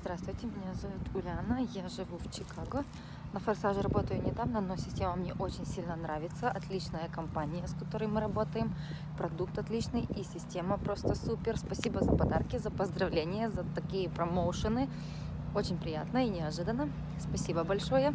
Здравствуйте, меня зовут Уляна, я живу в Чикаго. На «Форсаже» работаю недавно, но система мне очень сильно нравится. Отличная компания, с которой мы работаем. Продукт отличный и система просто супер. Спасибо за подарки, за поздравления, за такие промоушены. Очень приятно и неожиданно. Спасибо большое.